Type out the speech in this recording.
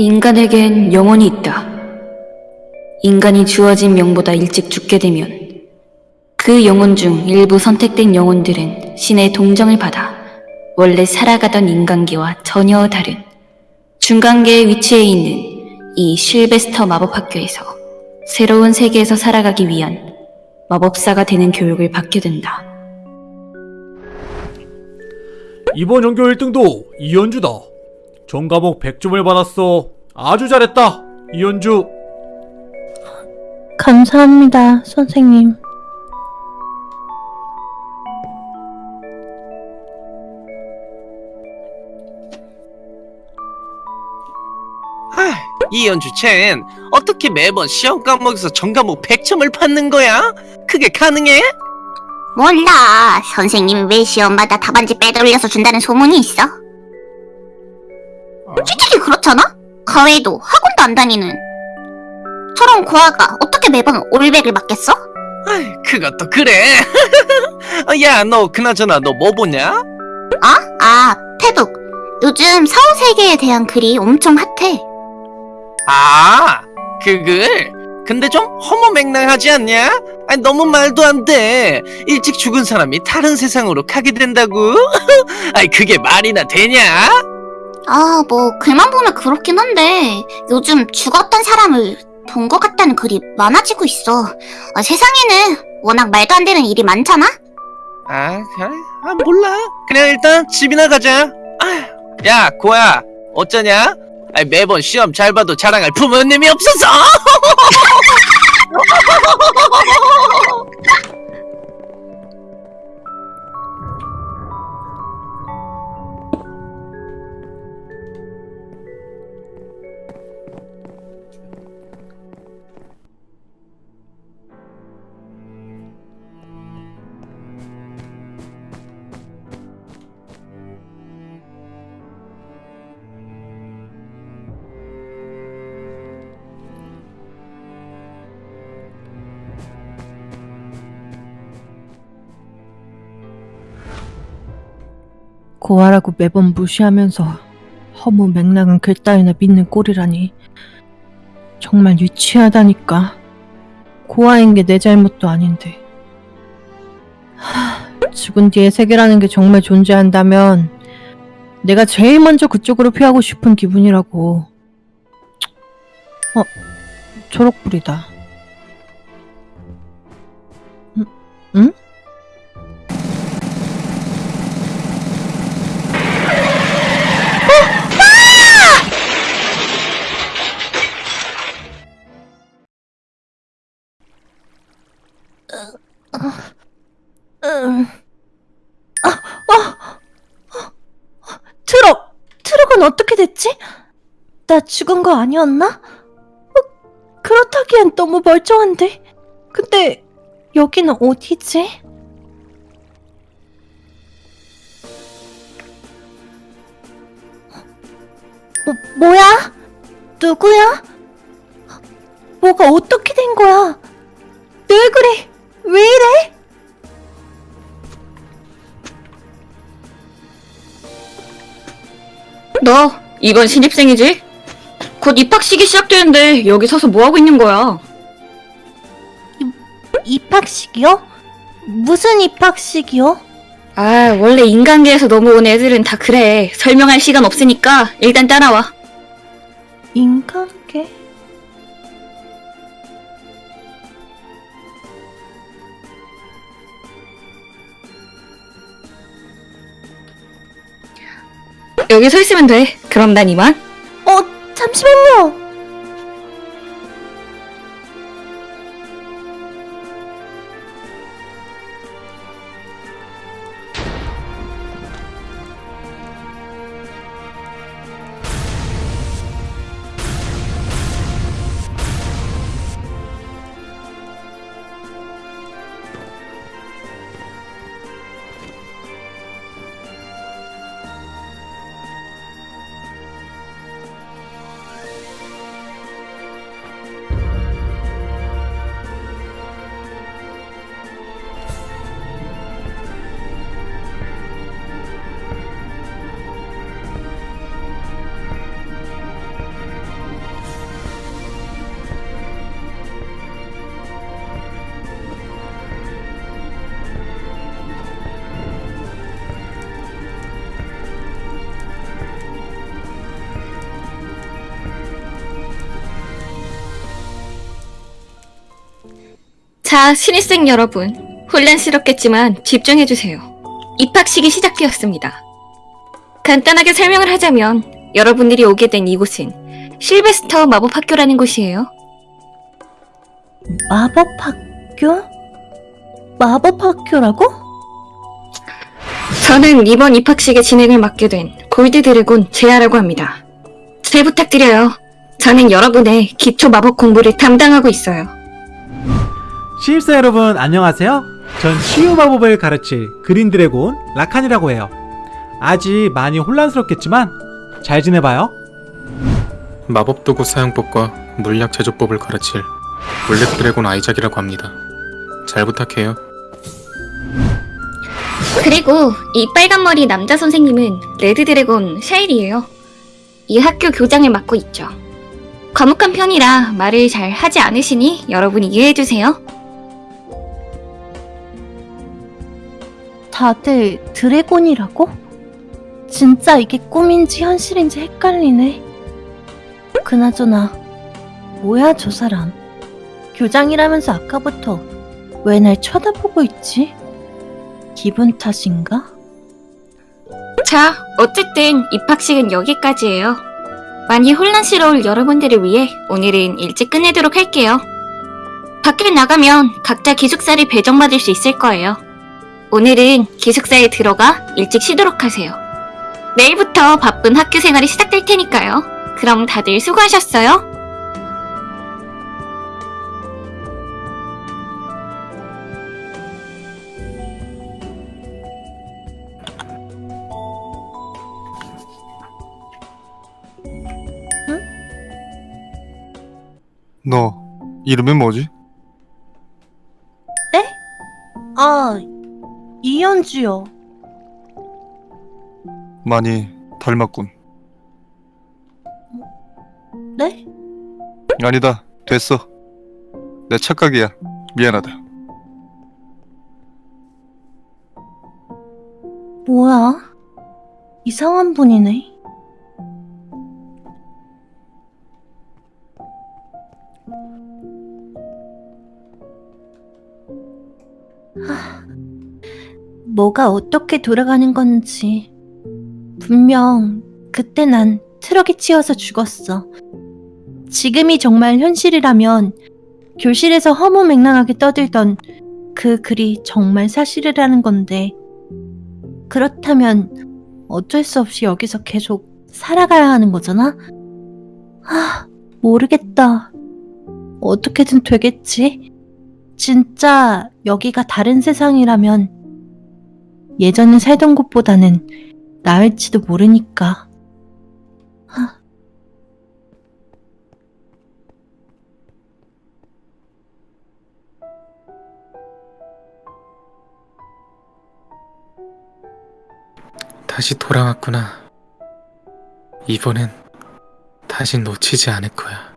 인간에겐 영혼이 있다. 인간이 주어진 명보다 일찍 죽게 되면 그 영혼 중 일부 선택된 영혼들은 신의 동정을 받아 원래 살아가던 인간계와 전혀 다른 중간계에 위치해 있는 이 실베스터 마법학교에서 새로운 세계에서 살아가기 위한 마법사가 되는 교육을 받게 된다. 이번 연교 1등도 이현주다. 전 과목 100점을 받았어. 아주 잘했다. 이현주. 감사합니다, 선생님. 이연주 쟨 어떻게 매번 시험 과목에서 전 과목 100점을 받는 거야? 그게 가능해? 몰라. 선생님이 왜 시험마다 답안지 빼돌려서 준다는 소문이 있어. 솔직히 그렇잖아? 가외도 학원도 안 다니는. 저런 고아가 어떻게 매번 올백을 맞겠어? 아이, 그것도 그래. 어, 야, 너 그나저나 너 뭐 보냐? 아? 아, 페북. 요즘 사후세계에 대한 글이 엄청 핫해. 아, 그 글? 근데 좀 허무맹랑하지 않냐? 아니, 너무 말도 안 돼. 일찍 죽은 사람이 다른 세상으로 가게 된다고? 아이, 그게 말이나 되냐? 아, 뭐 글만 보면 그렇긴 한데 요즘 죽었던 사람을 본 것 같다는 글이 많아지고 있어. 아, 세상에는 워낙 말도 안 되는 일이 많잖아? 아, 그래? 아, 몰라. 그냥 일단 집이나 가자. 야, 고야, 어쩌냐? 아이, 매번 시험 잘 봐도 자랑할 부모님이 없어서! 고아라고 매번 무시하면서 허무 맹랑한 글 따위나 믿는 꼴이라니. 정말 유치하다니까. 고아인 게 내 잘못도 아닌데. 하, 죽은 뒤에 세계라는 게 정말 존재한다면 내가 제일 먼저 그쪽으로 피하고 싶은 기분이라고. 어, 초록불이다. 응? 응? 음. 아, 트럭! 트럭은 어떻게 됐지? 나 죽은 거 아니었나? 어, 그렇다기엔 너무 멀쩡한데. 근데 여기는 어디지? 뭐, 뭐야? 누구야? 뭐가 어떻게 된 거야? 왜 그래? 왜 이래? 너 이번 신입생이지? 곧 입학식이 시작되는데 여기 서서 뭐 하고 있는 거야? 입학식이요? 무슨 입학식이요? 아, 원래 인간계에서 넘어온 애들은 다 그래. 설명할 시간 없으니까 일단 따라와. 인간계? 여기 서 있으면 돼. 그럼 난 이만. 어, 잠시만요. 자, 신입생 여러분. 혼란스럽겠지만 집중해주세요. 입학식이 시작되었습니다. 간단하게 설명을 하자면 여러분들이 오게 된 이곳은 실베스터 마법학교라는 곳이에요. 마법학교? 마법학교라고? 저는 이번 입학식의 진행을 맡게 된 골드 드래곤 제아라고 합니다. 잘 부탁드려요. 저는 여러분의 기초 마법 공부를 담당하고 있어요. 신입생 여러분 안녕하세요. 전 치유 마법을 가르칠 green dragon 라칸이라고 해요. 아직 많이 혼란스럽겠지만 잘 지내봐요. 마법 도구 사용법과 물약 제조법을 가르칠 black dragon 아이작이라고 합니다. 잘 부탁해요. 그리고 이 빨간 머리 남자 선생님은 red dragon 샤일이에요. 이 학교 교장을 맡고 있죠. 과묵한 편이라 말을 잘 하지 않으시니 여러분 이해해주세요. 다들 드래곤이라고? 진짜 이게 꿈인지 현실인지 헷갈리네. 그나저나, 뭐야 저 사람. 교장이라면서 아까부터 왜 날 쳐다보고 있지? 기분 탓인가? 자, 어쨌든 입학식은 여기까지예요. 많이 혼란스러울 여러분들을 위해 오늘은 일찍 끝내도록 할게요. 밖에 나가면 각자 기숙사를 배정받을 수 있을 거예요. 오늘은 기숙사에 들어가 일찍 쉬도록 하세요. 내일부터 바쁜 학교 생활이 시작될 테니까요. 그럼 다들 수고하셨어요. 너 이름이 뭐지? 이현주요. 많이 닮았군. 네? 아니다. 됐어. 내 착각이야. 미안하다. 뭐야? 이상한 분이네. 하, 뭐가 어떻게 돌아가는 건지. 분명 그때 난 트럭에 치여서 죽었어. 지금이 정말 현실이라면 교실에서 허무맹랑하게 떠들던 그 글이 정말 사실이라는 건데 그렇다면 어쩔 수 없이 여기서 계속 살아가야 하는 거잖아? 아, 모르겠다. 어떻게든 되겠지? 진짜 여기가 다른 세상이라면 예전에 살던 곳보다는 나을지도 모르니까. 하. 다시 돌아왔구나. 이번엔 다시 놓치지 않을 거야.